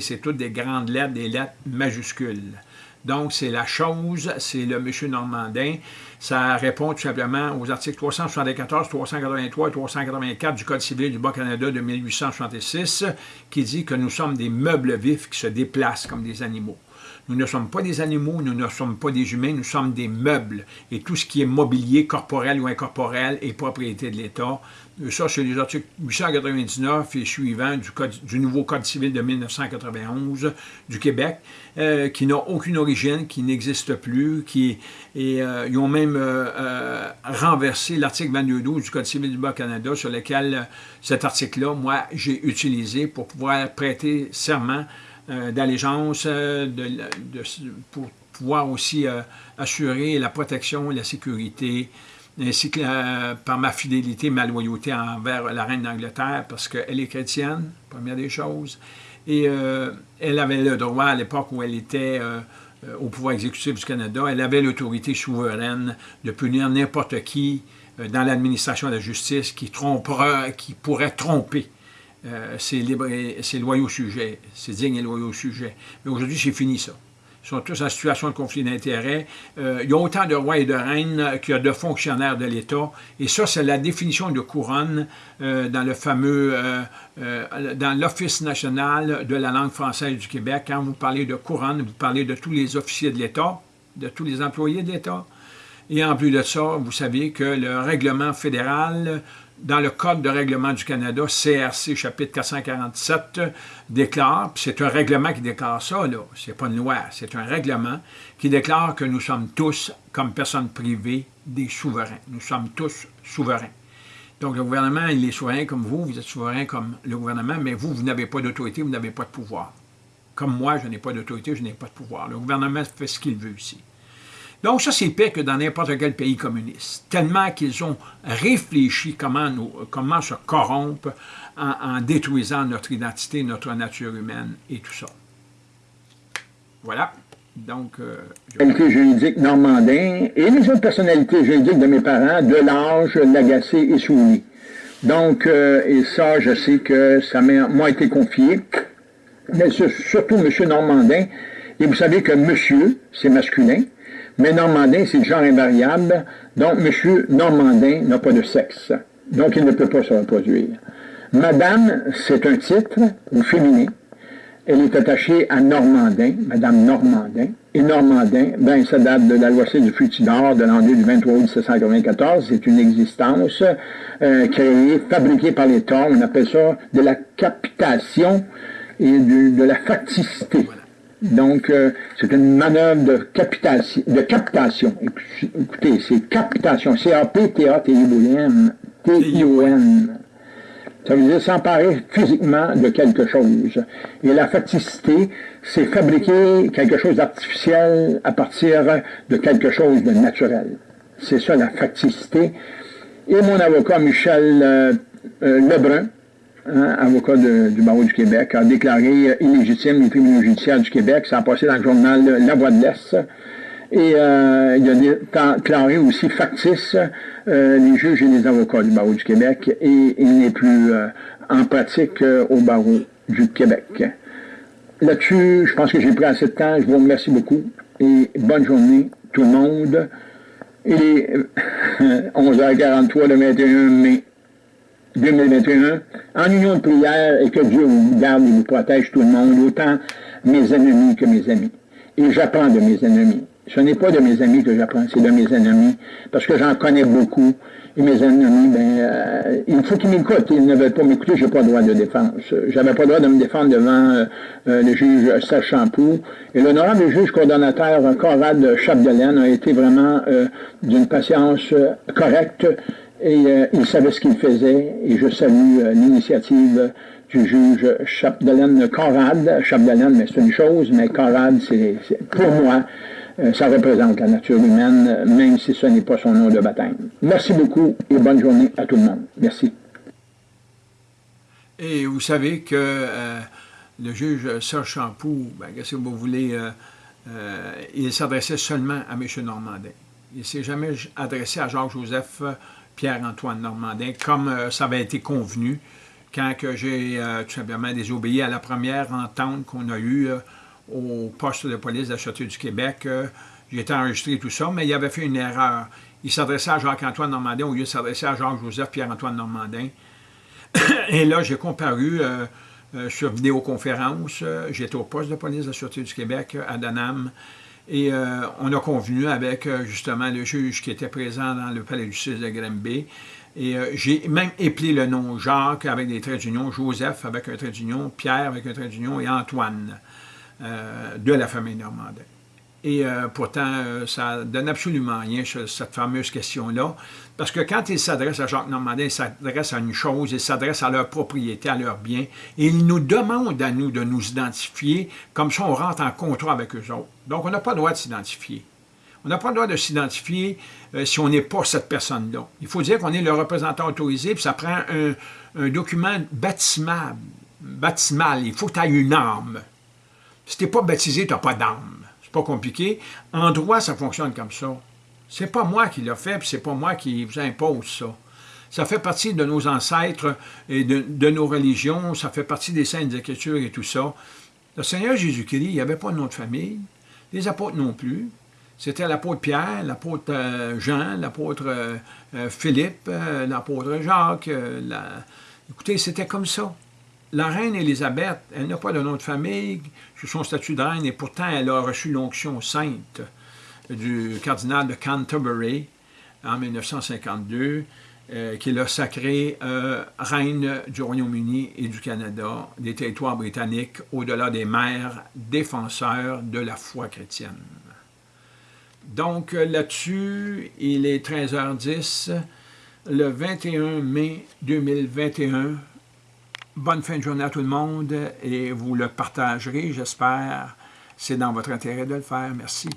c'est toutes des grandes lettres, des lettres majuscules. Donc, c'est la chose, c'est le monsieur Normandin. Ça répond tout simplement aux articles 374, 383 et 384 du Code civil du Bas-Canada de 1866 qui dit que nous sommes des meubles vifs qui se déplacent comme des animaux. Nous ne sommes pas des animaux, nous ne sommes pas des humains, nous sommes des meubles. Et tout ce qui est mobilier, corporel ou incorporel, est propriété de l'État. Ça, c'est les articles 899 et suivants du, nouveau Code civil de 1991 du Québec, euh, qui n'a aucune origine, qui n'existe plus, qui euh, ils ont même euh, renversé l'article 22.12 du Code civil du Bas-Canada, sur lequel cet article-là, moi, j'ai utilisé pour pouvoir prêter serment d'allégeance pour pouvoir aussi assurer la protection et la sécurité ainsi que euh, par ma fidélité, ma loyauté envers la reine d'Angleterre, parce qu'elle est chrétienne, première des choses, et euh, elle avait le droit, à l'époque où elle était euh, au pouvoir exécutif du Canada, elle avait l'autorité souveraine de punir n'importe qui dans l'administration de la justice qui, trompera, qui pourrait tromper ses, ses loyaux sujets, ses dignes et loyaux sujets. Mais aujourd'hui, c'est fini ça sont tous en situation de conflit d'intérêts. Euh, il y a autant de rois et de reines qu'il y a de fonctionnaires de l'État. Et ça, c'est la définition de couronne euh, dans le fameux, euh, dans l'Office national de la langue française du Québec. Quand vous parlez de couronne, vous parlez de tous les officiers de l'État, de tous les employés de l'État. Et en plus de ça, vous savez que le règlement fédéral dans le Code de règlement du Canada, CRC, chapitre 447, déclare, c'est un règlement qui déclare ça, là, c'est pas une loi, c'est un règlement qui déclare que nous sommes tous, comme personnes privées, des souverains. Nous sommes tous souverains. Donc, le gouvernement, il est souverain comme vous, vous êtes souverain comme le gouvernement, mais vous, vous n'avez pas d'autorité, vous n'avez pas de pouvoir. Comme moi, je n'ai pas d'autorité, je n'ai pas de pouvoir. Le gouvernement fait ce qu'il veut ici. Donc ça, c'est pire que dans n'importe quel pays communiste, tellement qu'ils ont réfléchi comment, nous, comment se corrompre en, détruisant notre identité, notre nature humaine et tout ça. Voilà. Donc, euh, je... juridique normandin et les autres personnalités juridiques de mes parents, de l'âge, Lagacé et Souris. Donc, euh, et ça, je sais que ça m'a été confié, mais surtout M. Normandin. Et vous savez que monsieur, c'est masculin, mais Normandin, c'est le genre invariable. Donc, M. Normandin n'a pas de sexe. Donc, il ne peut pas se reproduire. Madame, c'est un titre, ou féminin. Elle est attachée à Normandin, Madame Normandin. Et Normandin, ben, ça date de la loi C du Futidor de l'an du 23 août 1794. C'est une existence euh, créée, fabriquée par l'État. On appelle ça de la capitation et de la facticité. Donc, euh, c'est une manœuvre de, capitation, de captation. Écoutez, c'est captation. C-A-P-T-A-T-I-O-N. T-I-O-N. Ça veut dire s'emparer physiquement de quelque chose. Et la facticité, c'est fabriquer quelque chose d'artificiel à partir de quelque chose de naturel. C'est ça la facticité. Et mon avocat Michel euh, euh, Lebrun, Avocat du barreau du Québec, a déclaré illégitime les tribunaux judiciaires du Québec. Ça a passé dans le journal La Voix de l'Est. Et euh, il a déclaré aussi factice euh, les juges et les avocats du barreau du Québec. Et il n'est plus euh, en pratique au barreau du Québec. Là-dessus, je pense que j'ai pris assez de temps. Je vous remercie beaucoup. Et bonne journée, tout le monde. Et 11h43 le 21 mai 2021, en union de prière et que Dieu vous garde et vous protège tout le monde, autant mes ennemis que mes amis. Et j'apprends de mes ennemis. Ce n'est pas de mes amis que j'apprends, c'est de mes ennemis, parce que j'en connais beaucoup. Et mes ennemis, ben, euh, il faut qu'ils m'écoutent. Ils ne veulent pas m'écouter, je n'ai pas le droit de défense. J'avais pas le droit de me défendre devant euh, euh, le juge Serge Champoux. Et l'honorable juge coordonnateur Conrad Chapdelaine a été vraiment d'une patience correcte et euh, il savait ce qu'il faisait, et je salue euh, l'initiative du juge Chapdelaine Conrad. Chapdelaine, mais c'est une chose, mais Conrad, pour moi, euh, ça représente la nature humaine, même si ce n'est pas son nom de baptême. Merci beaucoup et bonne journée à tout le monde. Merci. Et vous savez que le juge Serge Champoux, ben, qu'est-ce que vous voulez, il s'adressait seulement à M. Normandin. Il ne s'est jamais adressé à Jacques-Joseph Pierre-Antoine Normandin, comme euh, ça avait été convenu quand j'ai tout simplement désobéi à la première entente qu'on a eue au poste de police de la Sûreté du Québec, j'ai été enregistré tout ça, mais il avait fait une erreur. Il s'adressait à Jacques-Antoine Normandin au lieu de s'adresser à Jacques-Joseph Pierre-Antoine Normandin. Et là, j'ai comparu euh, euh, sur vidéoconférence. J'étais au poste de police de la Sûreté du Québec à Danam. Et euh, on a convenu avec justement le juge qui était présent dans le palais du justice de Granby. Et j'ai même éplé le nom Jacques avec des traits d'union, Joseph avec un trait d'union, Pierre avec un trait d'union et Antoine de la famille Normandin. Et euh, pourtant, euh, ça donne absolument rien, cette fameuse question-là. Parce que quand il s'adresse à Jacques Normandin, il s'adresse à une chose, il s'adresse à leur propriété, à leur bien, et il nous demande à nous de nous identifier, comme ça on rentre en contrat avec eux autres. Donc on n'a pas le droit de s'identifier. On n'a pas le droit de s'identifier euh, si on n'est pas cette personne-là. Il faut dire qu'on est le représentant autorisé, puis ça prend un, document baptismal. Il faut que tu aies une arme. Si tu n'es pas baptisé, tu n'as pas pas compliqué. En droit, ça fonctionne comme ça. C'est pas moi qui l'ai fait, puis c'est pas moi qui vous impose ça. Ça fait partie de nos ancêtres et de, nos religions, ça fait partie des saintes écritures et tout ça. Le Seigneur Jésus-Christ, il n'y avait pas de nom de famille, les apôtres non plus. C'était l'apôtre Pierre, l'apôtre euh, Jean, l'apôtre euh, euh, Philippe, l'apôtre Jacques. Écoutez, c'était comme ça. La reine Élisabeth, elle n'a pas de nom de famille sous son statut de reine, et pourtant elle a reçu l'onction sainte du cardinal de Canterbury en 1952, euh, qui l'a sacrée euh, reine du Royaume-Uni et du Canada, des territoires britanniques, au-delà des mers, défenseurs de la foi chrétienne. Donc là-dessus, il est 13h10, le 21 mai 2021, Bonne fin de journée à tout le monde et vous le partagerez, j'espère. C'est dans votre intérêt de le faire. Merci.